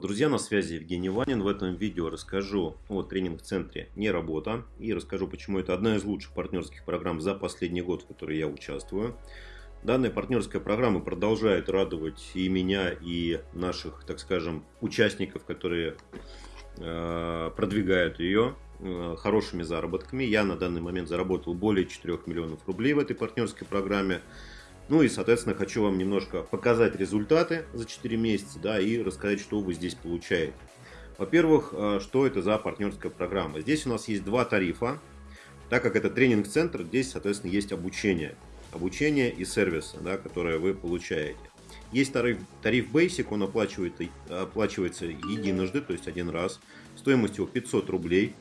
Друзья, на связи Евгений Ванин. В этом видео расскажу о тренинг-центре «Не работа» и расскажу, почему это одна из лучших партнерских программ за последний год, в которой я участвую. Данная партнерская программа продолжает радовать и меня, и наших, так скажем, участников, которые э, продвигают ее э, хорошими заработками. Я на данный момент заработал более 4 миллионов рублей в этой партнерской программе. Ну и, соответственно, хочу вам немножко показать результаты за 4 месяца, да, и рассказать, что вы здесь получаете. Во-первых, э, что это за партнерская программа? Здесь у нас есть два тарифа. Так как это тренинг-центр, здесь, соответственно, есть обучение. Обучение и сервисы, да, которые вы получаете. Есть тариф, тариф Basic, он оплачивает, оплачивается единожды, то есть один раз. Стоимость его 500 рублей.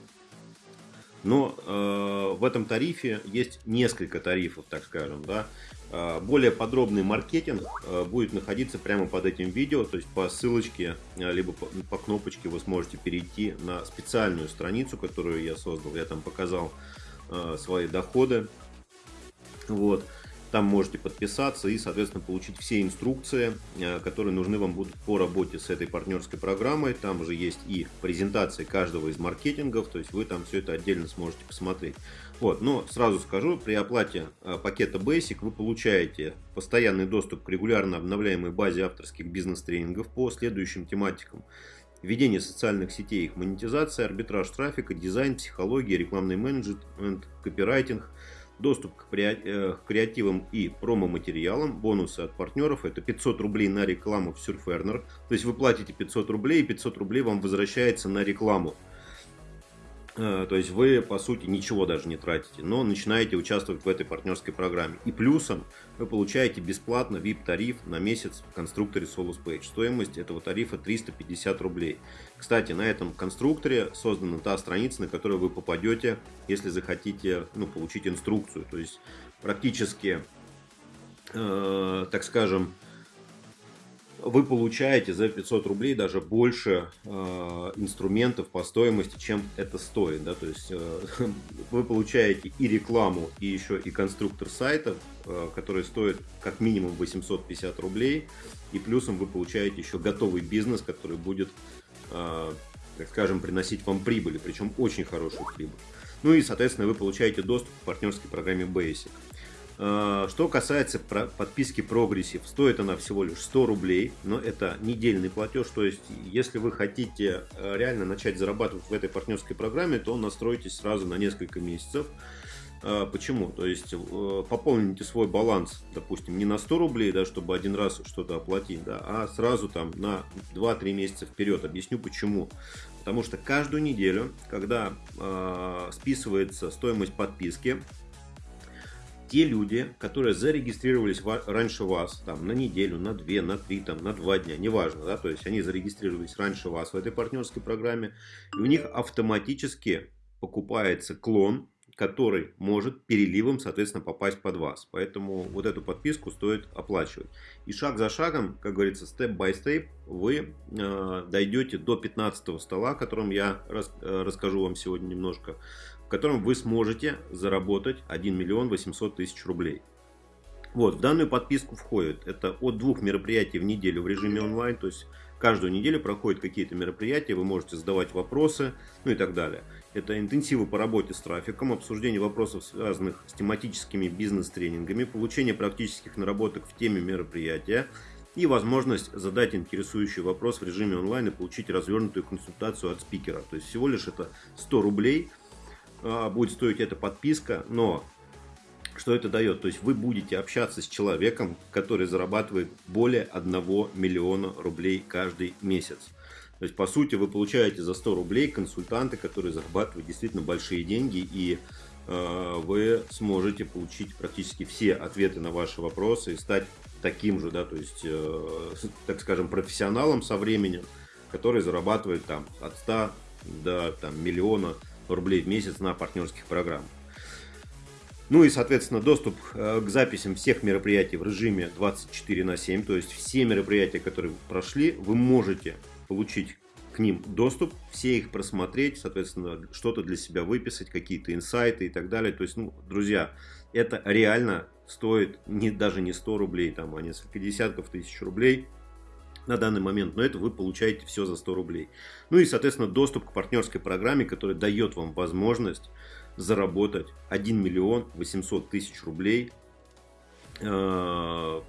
Но э, в этом тарифе есть несколько тарифов, так скажем. Да? Э, более подробный маркетинг э, будет находиться прямо под этим видео, то есть по ссылочке, э, либо по, по кнопочке вы сможете перейти на специальную страницу, которую я создал. Я там показал свои доходы. Вот. Там можете подписаться и, соответственно, получить все инструкции, которые нужны вам будут по работе с этой партнерской программой. Там же есть и презентации каждого из маркетингов, то есть вы там все это отдельно сможете посмотреть. Вот, но сразу скажу, при оплате э, пакета Basic вы получаете постоянный доступ к регулярно обновляемой базе авторских бизнес-тренингов по следующим тематикам. Ведение социальных сетей, их монетизация, арбитраж трафика, дизайн, психология, рекламный менеджмент, копирайтинг – доступ к э, креативам и промо-материалам, бонусы от партнеров, это 500 рублей на рекламу в Surferner, то есть вы платите 500 рублей, и 500 рублей вам возвращается на рекламу. Э, то есть вы, по сути, ничего даже не тратите, но начинаете участвовать в этой партнерской программе. И плюсом вы получаете бесплатно VIP-тариф на месяц в конструкторе Solus Page. Стоимость этого тарифа 350 рублей. Кстати, на этом конструкторе создана та страница, на которую вы попадете, если захотите ну, получить инструкцию. То есть практически, э, так скажем, вы получаете за 500 рублей даже больше э, инструментов по стоимости, чем это стоит. Да? То есть э, вы получаете и рекламу, и еще и конструктор сайта, э, который стоит как минимум 850 рублей. И плюсом вы получаете еще готовый бизнес, который будет, э, так скажем, приносить вам прибыль, причем очень хорошую прибыль. Ну и, соответственно, вы получаете доступ к партнерской программе Basic. Э, что касается подписки Progressive, стоит она всего лишь 100 рублей, но это недельный платеж, то есть если вы хотите э, реально начать зарабатывать в этой партнерской программе, то настройтесь сразу на несколько месяцев. Э, почему? То есть пополните свой баланс, допустим, не на 100 рублей, да, чтобы один раз что-то оплатить, да, а сразу там на 2-3 месяца вперед. Объясню почему. Потому что каждую неделю, когда э, списывается стоимость подписки, те люди, которые зарегистрировались раньше вас, там, на неделю, на две, на три, там, на два дня, неважно, да, то есть они зарегистрировались раньше вас в этой партнерской программе, и у них автоматически покупается клон, который может переливом, соответственно, попасть под вас. Поэтому вот эту подписку стоит оплачивать. И шаг за шагом, как говорится, степ-бай-степ, вы э, дойдете до 15 стола, о котором я рас, э, расскажу вам сегодня немножко в котором вы сможете заработать 1 миллион 800 тысяч рублей. Вот, в данную подписку входит это от двух мероприятий в неделю в режиме онлайн, то есть каждую неделю проходят какие-то мероприятия, вы можете задавать вопросы, ну и так далее. Это интенсивы по работе с трафиком, обсуждение вопросов, связанных с тематическими бизнес-тренингами, получение практических наработок в теме мероприятия и возможность задать интересующий вопрос в режиме онлайн и получить развернутую консультацию от спикера. То есть всего лишь это 100 рублей – будет стоить эта подписка, но что это дает? То есть вы будете общаться с человеком, который зарабатывает более 1 миллиона рублей каждый месяц. То есть, по сути, вы получаете за 100 рублей консультанты, которые зарабатывают действительно большие деньги, и э, вы сможете получить практически все ответы на ваши вопросы и стать таким же, да, то есть, э, так скажем, профессионалом со временем, который зарабатывает там от 100 до там, миллиона рублей в месяц на партнерских программах. Ну и, соответственно, доступ э, к записям всех мероприятий в режиме 24 на 7. То есть все мероприятия, которые прошли, вы можете получить к ним доступ, все их просмотреть, соответственно, что-то для себя выписать, какие-то инсайты и так далее. То есть, ну, друзья, это реально стоит не, даже не 100 рублей, там, а несколько десятков тысяч рублей. На данный момент, но это вы получаете все за 100 рублей. Ну и, соответственно, доступ к партнерской программе, которая дает вам возможность заработать 1 миллион 800 тысяч рублей э,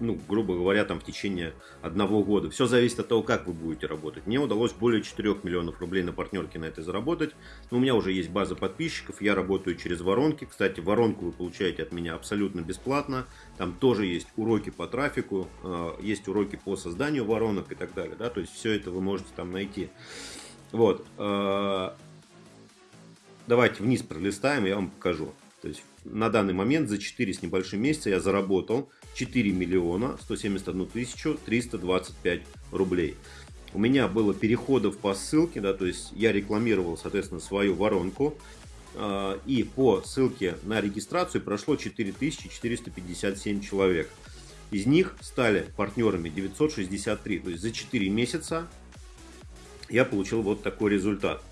ну, грубо говоря, там в течение одного года. Все зависит от того, как вы будете работать. Мне удалось более 4 миллионов рублей на партнерке на это заработать. Но у меня уже есть база подписчиков, я работаю через воронки. Кстати, воронку вы получаете от меня абсолютно бесплатно. Там тоже есть уроки по трафику, э, есть уроки по созданию воронок и так далее. Да? То есть все это вы можете там найти. Вот. Э, давайте вниз пролистаем, я вам покажу. То есть на данный момент за 4 с небольшим месяца я заработал 4 миллиона 171 тысячу 325 рублей. У меня было переходов по ссылке, да, то есть я рекламировал, соответственно, свою воронку. А, и по ссылке на регистрацию прошло 4457 человек. Из них стали партнерами 963. То есть за 4 месяца я получил вот такой результат.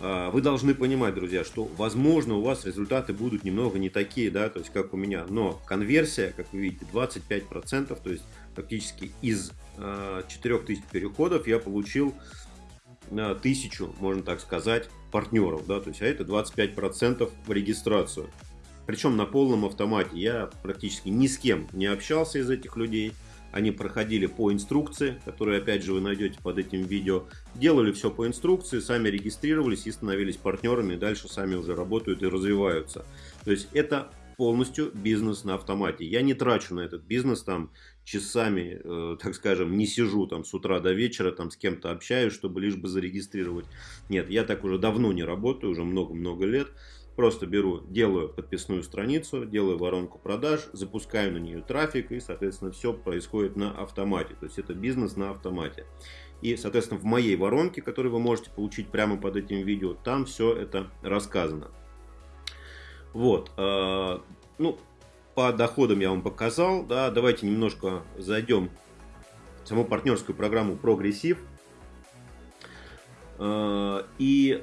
А, вы должны понимать, друзья, что, возможно, у вас результаты будут немного не такие, да, то есть, как у меня, но конверсия, как вы видите, 25%, то есть, фактически из 4000 а, переходов я получил на 1000, можно так сказать, партнеров, да, то есть, а это 25% в регистрацию. Причем на полном автомате. Я практически ни с кем не общался из этих людей, они проходили по инструкции, которую опять же вы найдете под этим видео. Делали все по инструкции, сами регистрировались и становились партнерами. И дальше сами уже работают и развиваются. То есть это полностью бизнес на автомате. Я не трачу на этот бизнес там часами, э, так скажем, не сижу там с утра до вечера, там с кем-то общаюсь, чтобы лишь бы зарегистрировать. Нет, я так уже давно не работаю, уже много-много лет. Просто беру, делаю подписную страницу, делаю воронку продаж, запускаю на нее трафик и, соответственно, все происходит на автомате. То есть это бизнес на автомате. И, соответственно, в моей воронке, которую вы можете получить прямо под этим видео, там все это рассказано. Вот. Э, ну, по доходам я вам показал. Да, давайте немножко зайдем в саму партнерскую программу Прогрессив. Э, и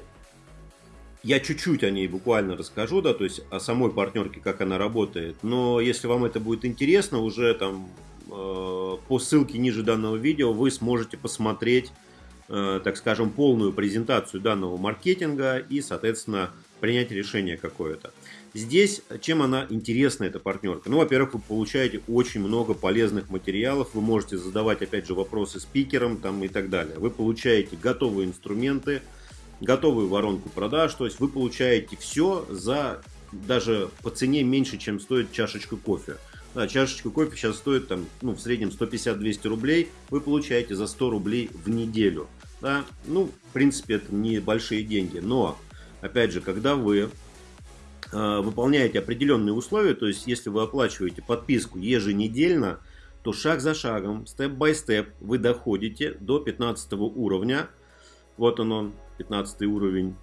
я чуть-чуть о ней буквально расскажу, да, то есть о самой партнерке, как она работает. Но если вам это будет интересно, уже там э, по ссылке ниже данного видео вы сможете посмотреть, э, так скажем, полную презентацию данного маркетинга и, соответственно, принять решение какое-то. Здесь чем она интересна, эта партнерка? Ну, во-первых, вы получаете очень много полезных материалов, вы можете задавать, опять же, вопросы спикерам там и так далее. Вы получаете готовые инструменты, готовую воронку продаж. То есть вы получаете все за даже по цене меньше, чем стоит чашечка кофе. Да, чашечка кофе сейчас стоит там, ну, в среднем 150-200 рублей. Вы получаете за 100 рублей в неделю. Да? Ну, в принципе, это не большие деньги. Но, опять же, когда вы э, выполняете определенные условия, то есть если вы оплачиваете подписку еженедельно, то шаг за шагом, степ-бай-степ, вы доходите до 15 уровня. Вот он он, 15 уровень.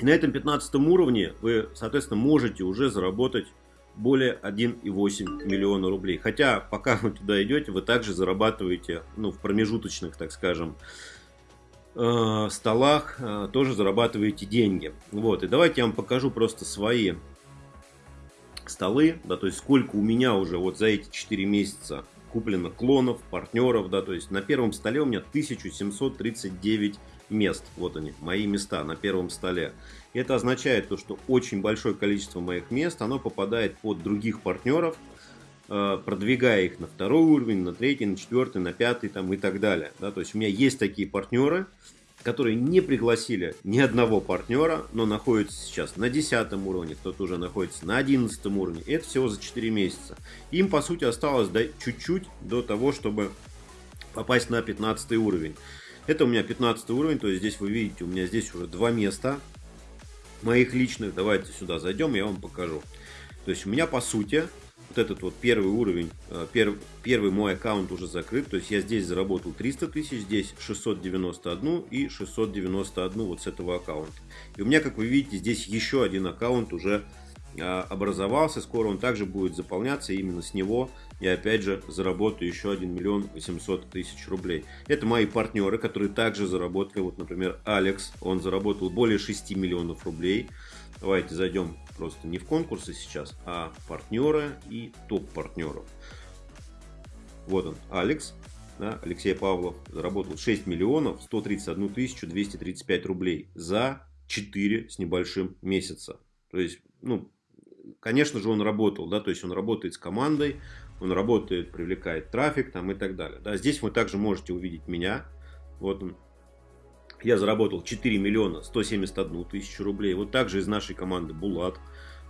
И на этом 15 уровне вы, соответственно, можете уже заработать более 1,8 миллиона рублей. Хотя, пока вы туда идете, вы также зарабатываете, ну, в промежуточных, так скажем, э, столах, э, тоже зарабатываете деньги. Вот, и давайте я вам покажу просто свои столы, да, то есть сколько у меня уже вот за эти 4 месяца куплено клонов, партнеров, да, то есть на первом столе у меня 1739 мест. Вот они, мои места на первом столе. Это означает то, что очень большое количество моих мест, оно попадает под других партнеров, э, продвигая их на второй уровень, на третий, на четвертый, на пятый там, и так далее. Да, то есть у меня есть такие партнеры, которые не пригласили ни одного партнера, но находятся сейчас на 10 уровне, кто-то уже находится на 11 уровне. Это всего за 4 месяца. Им, по сути, осталось чуть-чуть до того, чтобы попасть на 15 уровень. Это у меня 15 уровень, то есть здесь вы видите, у меня здесь уже два места моих личных. Давайте сюда зайдем, я вам покажу. То есть у меня по сути вот этот вот первый уровень, э, первый, первый мой аккаунт уже закрыт. То есть я здесь заработал 300 тысяч, здесь 691 и 691 вот с этого аккаунта. И у меня, как вы видите, здесь еще один аккаунт уже а, образовался. Скоро он также будет заполняться. Именно с него я опять же заработаю еще 1 миллион 800 тысяч рублей. Это мои партнеры, которые также заработали. Вот, например, Алекс. Он заработал более 6 миллионов рублей. Давайте зайдем просто не в конкурсы сейчас, а партнеры и топ партнеров. Вот он, Алекс. да, Алексей Павлов заработал 6 миллионов 131 тысячу 235 рублей за 4 с небольшим месяца. То есть, ну, конечно же, он работал, да, то есть он работает с командой, он работает, привлекает трафик там и так далее. Да. Здесь вы также можете увидеть меня. Вот я заработал 4 миллиона 171 тысячу рублей. Вот также из нашей команды Булат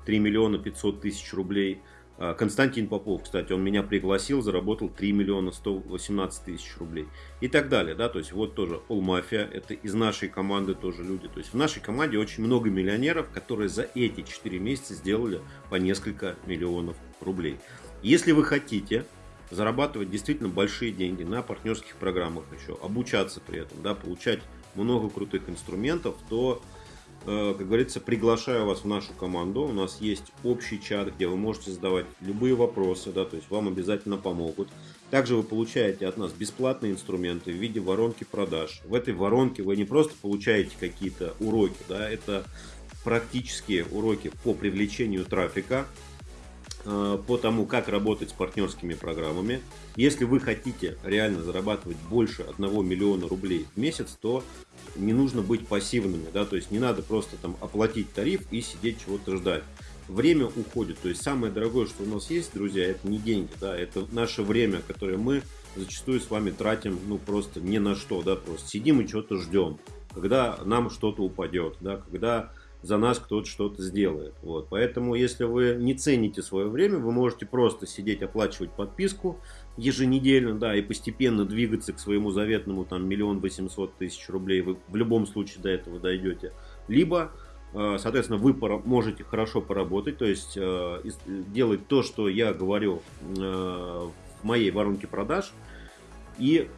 3 миллиона 500 тысяч рублей. А, Константин Попов, кстати, он меня пригласил, заработал 3 миллиона 118 тысяч рублей. И так далее, да, то есть вот тоже All Mafia, это из нашей команды тоже люди. То есть в нашей команде очень много миллионеров, которые за эти 4 месяца сделали по несколько миллионов рублей. Если вы хотите зарабатывать действительно большие деньги на партнерских программах еще, обучаться при этом, да, получать много крутых инструментов, то Э, как говорится, приглашаю вас в нашу команду. У нас есть общий чат, где вы можете задавать любые вопросы, да, то есть вам обязательно помогут. Также вы получаете от нас бесплатные инструменты в виде воронки продаж. В этой воронке вы не просто получаете какие-то уроки, да, это практические уроки по привлечению трафика, по тому, как работать с партнерскими программами. Если вы хотите реально зарабатывать больше 1 миллиона рублей в месяц, то не нужно быть пассивными, да, то есть не надо просто там оплатить тариф и сидеть чего-то ждать. Время уходит, то есть самое дорогое, что у нас есть, друзья, это не деньги, да, это наше время, которое мы зачастую с вами тратим, ну, просто ни на что, да, просто сидим и что-то ждем, когда нам что-то упадет, да, когда за нас кто-то что-то сделает. Вот. Поэтому, если вы не цените свое время, вы можете просто сидеть, оплачивать подписку, еженедельно, да, и постепенно двигаться к своему заветному там миллион восемьсот тысяч рублей, вы в любом случае до этого дойдете. Либо, э, соответственно, вы можете хорошо поработать, то есть э, делать то, что я говорю э, в моей воронке продаж, и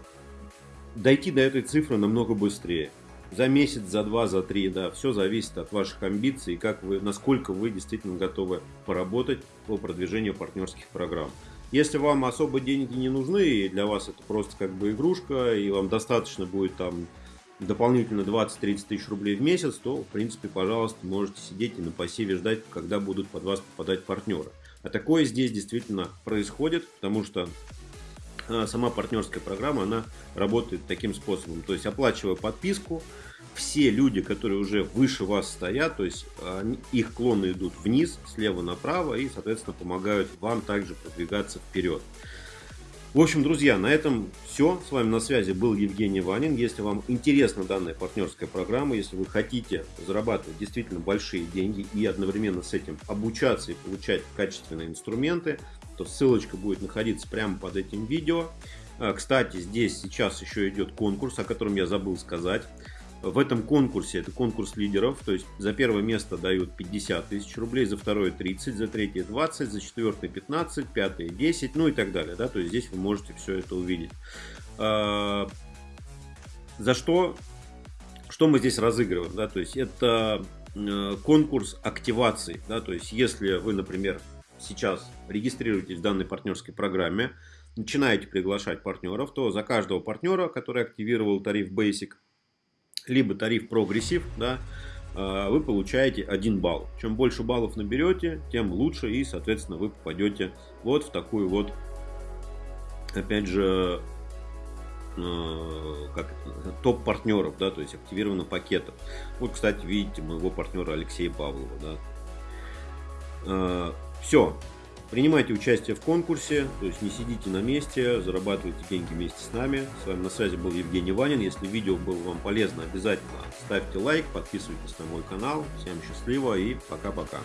дойти до этой цифры намного быстрее. За месяц, за два, за три, да, все зависит от ваших амбиций, как вы, насколько вы действительно готовы поработать по продвижению партнерских программ. Если вам особо деньги не нужны, и для вас это просто как бы игрушка, и вам достаточно будет там дополнительно 20-30 тысяч рублей в месяц, то, в принципе, пожалуйста, можете сидеть и на пассиве ждать, когда будут под вас попадать партнеры. А такое здесь действительно происходит, потому что сама партнерская программа, она работает таким способом. То есть, оплачивая подписку, все люди, которые уже выше вас стоят, то есть они, их клоны идут вниз, слева направо и, соответственно, помогают вам также продвигаться вперед. В общем, друзья, на этом все. С вами на связи был Евгений Ванин. Если вам интересна данная партнерская программа, если вы хотите зарабатывать действительно большие деньги и одновременно с этим обучаться и получать качественные инструменты, то ссылочка будет находиться прямо под этим видео. А, кстати, здесь сейчас еще идет конкурс, о котором я забыл сказать. В этом конкурсе, это конкурс лидеров, то есть за первое место дают 50 тысяч рублей, за второе 30, за третье 20, за четвертое 15, пятое 10, ну и так далее. Да? То есть здесь вы можете все это увидеть. А, за что, что мы здесь разыгрываем? Да? То есть это э, конкурс активации. Да? То есть если вы, например, сейчас регистрируетесь в данной партнерской программе, начинаете приглашать партнеров, то за каждого партнера, который активировал тариф Basic, либо тариф Progressive, да, а, вы получаете 1 балл. Чем больше баллов наберете, тем лучше и, соответственно, вы попадете вот в такую вот, опять же, а, как топ партнеров, да, то есть активировано пакетов. Вот, кстати, видите моего партнера Алексея Павлова, да. Все, Принимайте участие в конкурсе, то есть не сидите на месте, зарабатывайте деньги вместе с нами. С вами на связи был Евгений Ванин. Если видео было вам полезно, обязательно ставьте лайк, подписывайтесь на мой канал. Всем счастливо и пока-пока.